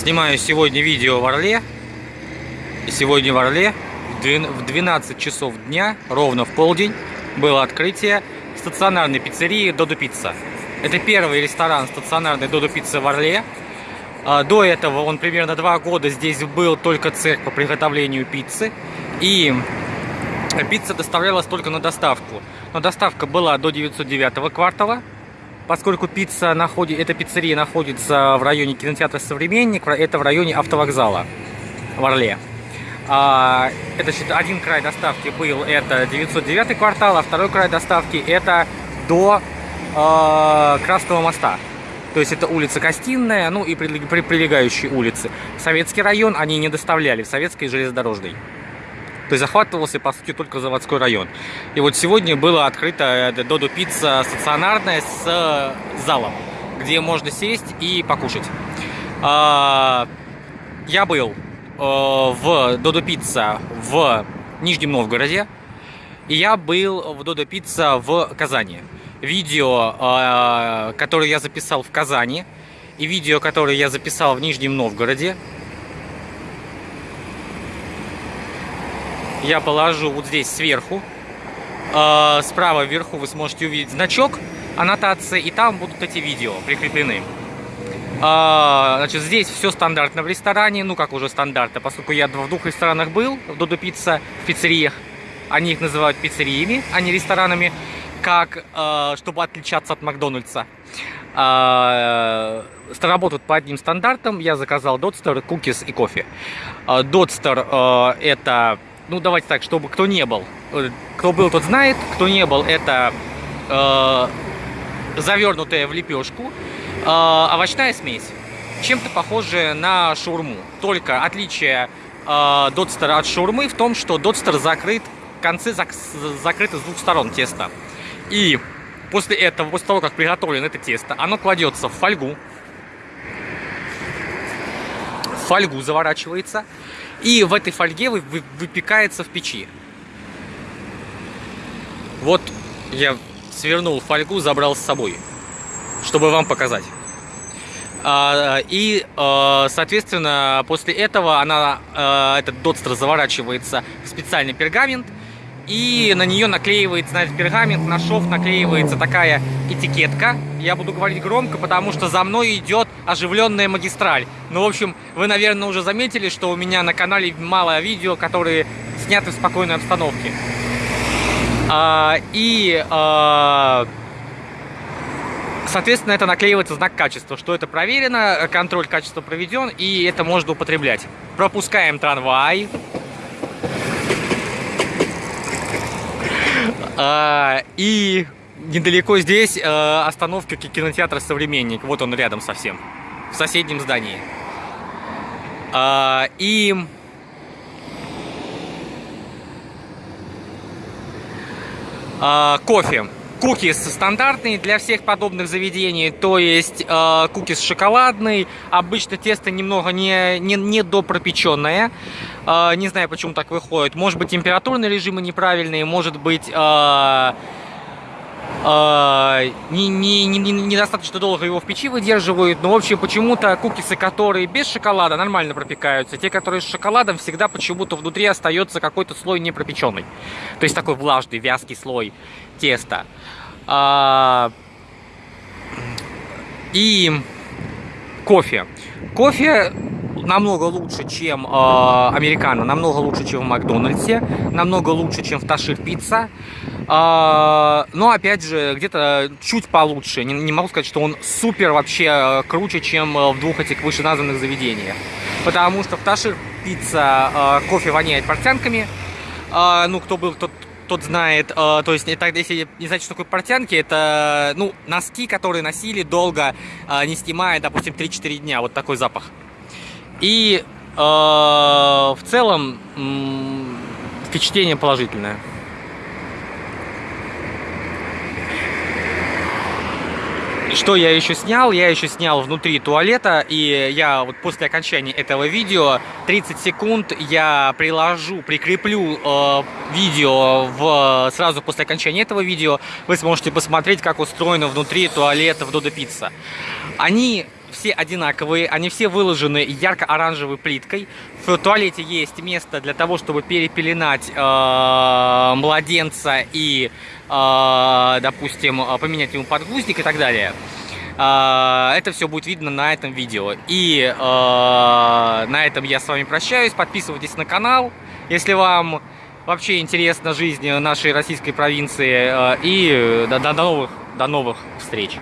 Снимаю сегодня видео в Орле. Сегодня в Орле в 12 часов дня, ровно в полдень, было открытие стационарной пиццерии Додо Пицца. Это первый ресторан стационарной Додо Пицца в Орле. А, до этого он примерно два года здесь был только цех по приготовлению пиццы. И пицца доставлялась только на доставку. Но доставка была до 909 квартала поскольку пицца находит, эта пиццерия находится в районе кинотеатра «Современник», это в районе автовокзала в Орле. А, это один край доставки был, это 909 квартал, а второй край доставки это до э, Красного моста. То есть это улица Костинная, ну и прилегающие улицы. Советский район они не доставляли, в Советской железнодорожной. То есть захватывался, по сути, только заводской район. И вот сегодня было открыто э, Додо Пицца стационарная с э, залом, где можно сесть и покушать. А, я был э, в Додо Пицца в Нижнем Новгороде, и я был в Додо Пицца в Казани. Видео, которое я записал в Казани, и видео, которое я записал в Нижнем Новгороде, я положу вот здесь сверху. А, справа вверху вы сможете увидеть значок аннотации, и там будут эти видео прикреплены. А, значит, здесь все стандартно в ресторане, ну как уже стандартно, поскольку я в двух ресторанах был, в Додо Пицца, в пиццериях. Они их называют пиццериями, а не ресторанами, как, а, чтобы отличаться от Макдональдса. Работают по одним стандартам. Я заказал Додстер, кукис и кофе. Додстер это ну давайте так, чтобы кто не был. Э, кто был, тот знает, кто не был, это э, завернутая в лепешку э, овощная смесь. Чем-то похожая на шурму. Только отличие э, дотстера от шурмы в том, что дотстер закрыт, концы зак закрыты с двух сторон теста. И после этого, после того, как приготовлено это тесто, оно кладется в фольгу. Фольгу заворачивается. И в этой фольге выпекается в печи. Вот я свернул фольгу, забрал с собой, чтобы вам показать. А, и, а, соответственно, после этого она, а, этот дотстер заворачивается в специальный пергамент, и на нее наклеивается, на этот пергамент, на шов наклеивается такая этикетка. Я буду говорить громко, потому что за мной идет оживленная магистраль. Ну, в общем, вы, наверное, уже заметили, что у меня на канале мало видео, которые сняты в спокойной обстановке. А, и, а, соответственно, это наклеивается знак качества, что это проверено, контроль качества проведен, и это можно употреблять. Пропускаем трамвай. А, и недалеко здесь а, остановка кинотеатра «Современник». Вот он рядом совсем, в соседнем здании. А, и... Кофе. Кукис стандартный для всех подобных заведений, то есть э, кукис шоколадный, обычно тесто немного не, не, не допропеченное, э, не знаю почему так выходит, может быть температурные режимы неправильные, может быть э, не, не, не, недостаточно долго его в печи выдерживают, но в общем почему-то кукисы, которые без шоколада, нормально пропекаются, те, которые с шоколадом, всегда почему-то внутри остается какой-то слой непропеченный, то есть такой влажный, вязкий слой теста. А, и кофе. Кофе намного лучше, чем э, американо, намного лучше, чем в Макдональдсе, намного лучше, чем в Ташир Пицца. Э, но, опять же, где-то чуть получше. Не, не могу сказать, что он супер вообще э, круче, чем в двух этих вышеназванных заведениях. Потому что в Ташир Пицца э, кофе воняет портянками. Э, ну, кто был, тот тот знает, э, то есть, это, если не знаете, что такое портянки, это, ну, носки, которые носили долго, э, не снимая, допустим, 3-4 дня, вот такой запах. И э, в целом э, впечатление положительное. Что я еще снял? Я еще снял внутри туалета, и я вот после окончания этого видео 30 секунд я приложу, прикреплю э, видео в, сразу после окончания этого видео. Вы сможете посмотреть, как устроено внутри туалета в Додо Пицца. Они все одинаковые, они все выложены ярко-оранжевой плиткой. В туалете есть место для того, чтобы перепеленать э, младенца и, э, допустим, поменять ему подгузник и так далее. Э, это все будет видно на этом видео. И э, на этом я с вами прощаюсь. Подписывайтесь на канал, если вам вообще интересна жизнь нашей российской провинции. Э, и до, до, новых, до новых встреч!